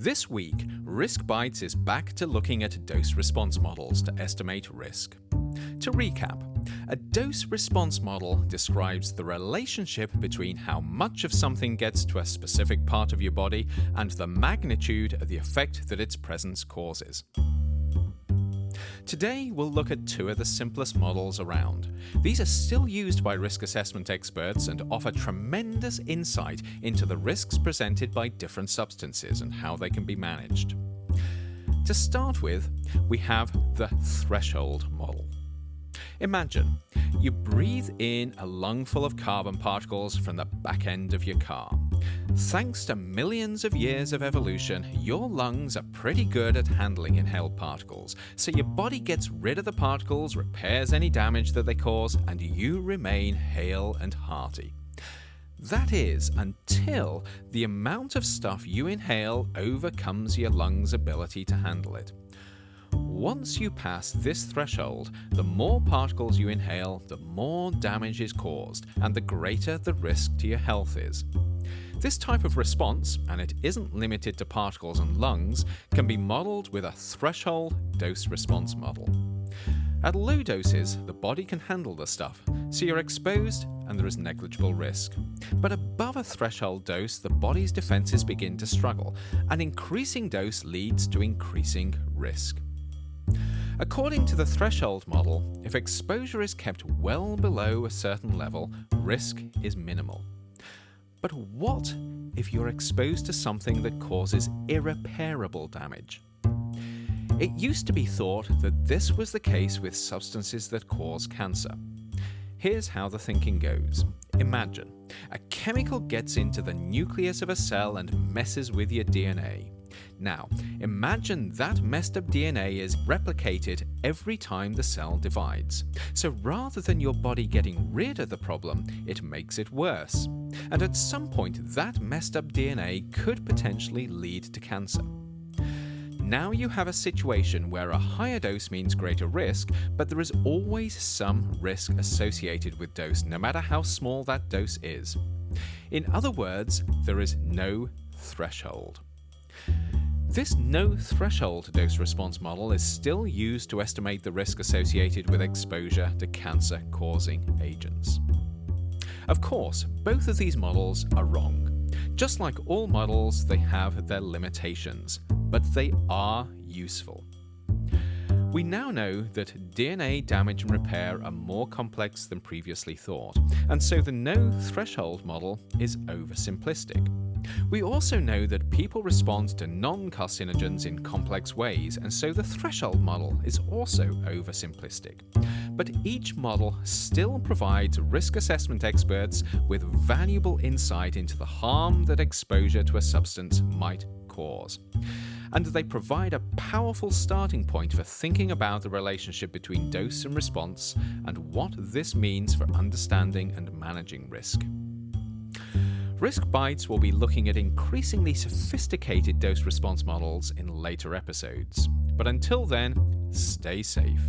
This week, Risk Bites is back to looking at dose response models to estimate risk. To recap, a dose response model describes the relationship between how much of something gets to a specific part of your body and the magnitude of the effect that its presence causes. Today, we'll look at two of the simplest models around. These are still used by risk assessment experts and offer tremendous insight into the risks presented by different substances and how they can be managed. To start with, we have the threshold model. Imagine you breathe in a lungful of carbon particles from the back end of your car. Thanks to millions of years of evolution, your lungs are pretty good at handling inhaled particles, so your body gets rid of the particles, repairs any damage that they cause, and you remain hale and hearty. That is, until the amount of stuff you inhale overcomes your lungs' ability to handle it. Once you pass this threshold, the more particles you inhale, the more damage is caused, and the greater the risk to your health is. This type of response, and it isn't limited to particles and lungs, can be modelled with a threshold dose response model. At low doses, the body can handle the stuff, so you're exposed and there is negligible risk. But above a threshold dose, the body's defences begin to struggle. An increasing dose leads to increasing risk. According to the threshold model, if exposure is kept well below a certain level, risk is minimal. But what if you're exposed to something that causes irreparable damage? It used to be thought that this was the case with substances that cause cancer. Here's how the thinking goes. Imagine, a chemical gets into the nucleus of a cell and messes with your DNA. Now, imagine that messed up DNA is replicated every time the cell divides. So rather than your body getting rid of the problem, it makes it worse. And at some point, that messed up DNA could potentially lead to cancer. Now you have a situation where a higher dose means greater risk, but there is always some risk associated with dose, no matter how small that dose is. In other words, there is no threshold. This no threshold dose response model is still used to estimate the risk associated with exposure to cancer causing agents. Of course, both of these models are wrong. Just like all models, they have their limitations, but they are useful. We now know that DNA damage and repair are more complex than previously thought, and so the no threshold model is oversimplistic. We also know that people respond to non-carcinogens in complex ways, and so the threshold model is also oversimplistic. But each model still provides risk assessment experts with valuable insight into the harm that exposure to a substance might cause. And they provide a powerful starting point for thinking about the relationship between dose and response and what this means for understanding and managing risk. Risk Bites will be looking at increasingly sophisticated dose response models in later episodes. But until then, stay safe.